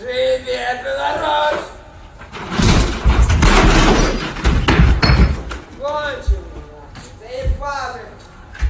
Живет белорус!